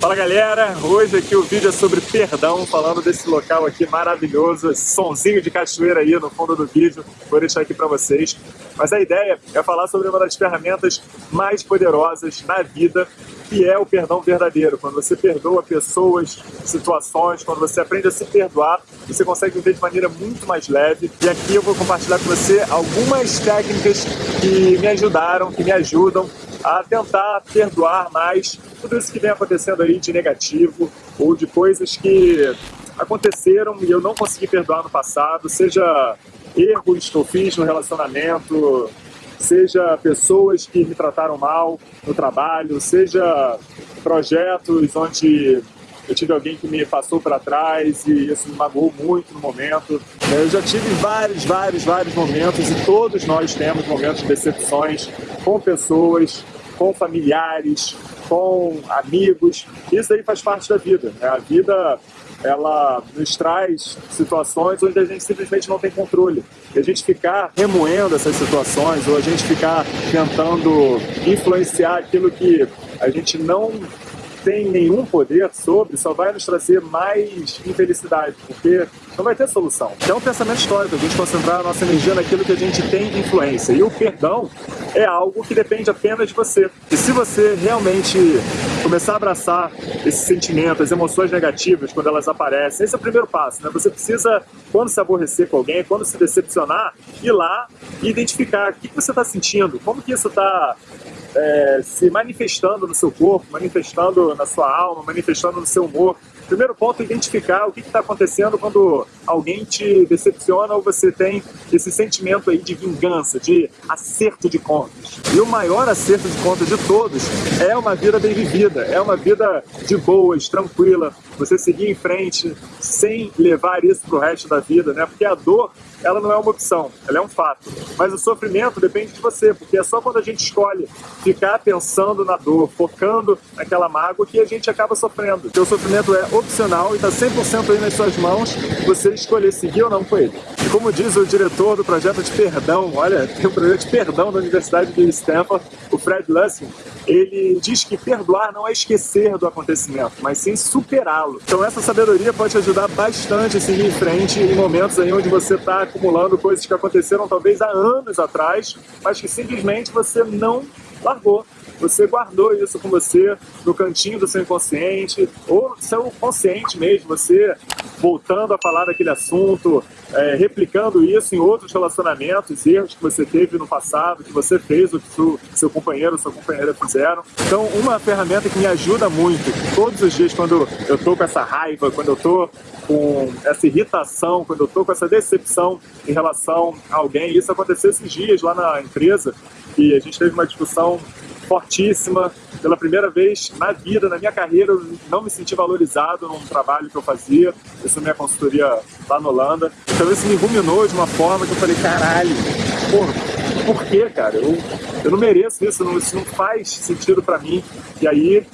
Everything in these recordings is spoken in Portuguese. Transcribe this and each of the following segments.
Fala galera, hoje aqui o vídeo é sobre perdão, falando desse local aqui maravilhoso, esse sonzinho de cachoeira aí no fundo do vídeo, vou deixar aqui para vocês. Mas a ideia é falar sobre uma das ferramentas mais poderosas na vida, que é o perdão verdadeiro. Quando você perdoa pessoas, situações, quando você aprende a se perdoar, você consegue viver de maneira muito mais leve. E aqui eu vou compartilhar com você algumas técnicas que me ajudaram, que me ajudam a tentar perdoar mais tudo isso que vem acontecendo aí de negativo ou de coisas que aconteceram e eu não consegui perdoar no passado, seja erros que eu fiz no relacionamento, seja pessoas que me trataram mal no trabalho, seja projetos onde eu tive alguém que me passou para trás e isso me magoou muito no momento. Eu já tive vários, vários, vários momentos e todos nós temos momentos de decepções com pessoas, com familiares, com amigos. Isso aí faz parte da vida. Né? A vida ela nos traz situações onde a gente simplesmente não tem controle. E a gente ficar remoendo essas situações ou a gente ficar tentando influenciar aquilo que a gente não tem nenhum poder sobre, só vai nos trazer mais infelicidade, porque não vai ter solução. Então é um pensamento histórico, a gente concentrar a nossa energia naquilo que a gente tem influência. E o perdão é algo que depende apenas de você. E se você realmente começar a abraçar esse sentimento, as emoções negativas, quando elas aparecem, esse é o primeiro passo, né? Você precisa, quando se aborrecer com alguém, quando se decepcionar, ir lá e identificar o que você está sentindo, como que isso está é, se manifestando no seu corpo, manifestando na sua alma, manifestando no seu humor. Primeiro ponto identificar o que está acontecendo quando alguém te decepciona ou você tem esse sentimento aí de vingança, de acerto de contas. E o maior acerto de contas de todos é uma vida bem vivida, é uma vida de boas, tranquila, você seguir em frente sem levar isso para o resto da vida, né? Porque a dor ela não é uma opção, ela é um fato. Mas o sofrimento depende de você, porque é só quando a gente escolhe ficar pensando na dor, focando naquela mágoa, que a gente acaba sofrendo. Porque o sofrimento é opcional e está 100% aí nas suas mãos, você escolher seguir ou não com ele. E como diz o diretor do projeto de perdão, olha, tem um projeto de perdão da Universidade de Stanford, Fred Lussing, ele diz que perdoar não é esquecer do acontecimento, mas sim superá-lo. Então essa sabedoria pode te ajudar bastante a seguir em frente em momentos aí onde você está acumulando coisas que aconteceram talvez há anos atrás, mas que simplesmente você não largou. Você guardou isso com você no cantinho do seu inconsciente, ou no seu consciente mesmo, você voltando a falar daquele assunto, é, replicando isso em outros relacionamentos, erros que você teve no passado, que você fez, o que seu, seu companheiro ou sua companheira fizeram. Então, uma ferramenta que me ajuda muito, todos os dias, quando eu tô com essa raiva, quando eu tô com essa irritação, quando eu tô com essa decepção em relação a alguém, isso aconteceu esses dias lá na empresa, e a gente teve uma discussão fortíssima. Pela primeira vez na vida, na minha carreira, eu não me senti valorizado num trabalho que eu fazia. Isso é minha consultoria lá na Holanda. Então isso me ruminou de uma forma que eu falei, caralho, porra, por que, cara? Eu, eu não mereço isso, não, isso não faz sentido para mim. E aí,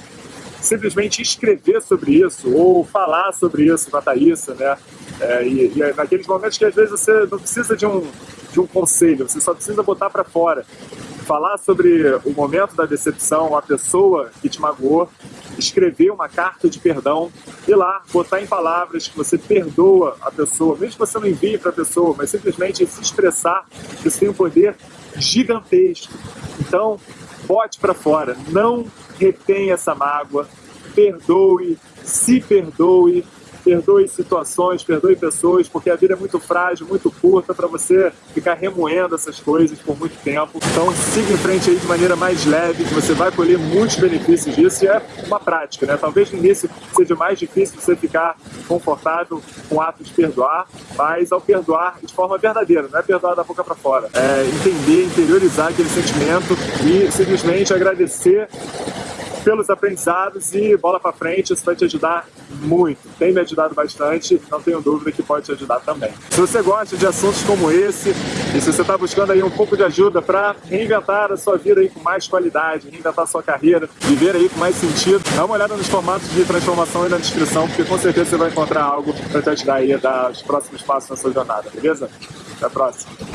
simplesmente escrever sobre isso, ou falar sobre isso na Thaísa, né? É, e, e naqueles momentos que às vezes você não precisa de um, de um conselho, você só precisa botar para fora falar sobre o momento da decepção, a pessoa que te magoou, escrever uma carta de perdão e lá botar em palavras que você perdoa a pessoa, mesmo que você não envie para a pessoa, mas simplesmente se expressar, isso tem um poder gigantesco. Então, bote para fora, não retenha essa mágoa, perdoe, se perdoe, perdoe situações, perdoe pessoas, porque a vida é muito frágil, muito curta para você ficar remoendo essas coisas por muito tempo. Então siga em frente aí de maneira mais leve, que você vai colher muitos benefícios disso e é uma prática, né? Talvez no início seja mais difícil você ficar confortável com o ato de perdoar, mas ao perdoar de forma verdadeira, não é perdoar da boca para fora, é entender, interiorizar aquele sentimento e simplesmente agradecer pelos aprendizados e bola para frente, isso vai te ajudar muito. Tem me ajudado bastante, não tenho dúvida que pode te ajudar também. Se você gosta de assuntos como esse, e se você está buscando aí um pouco de ajuda para reinventar a sua vida aí com mais qualidade, reinventar a sua carreira, viver aí com mais sentido, dá uma olhada nos formatos de transformação aí na descrição, porque com certeza você vai encontrar algo para te ajudar aí a dar os próximos passos na sua jornada, beleza? Até a próxima.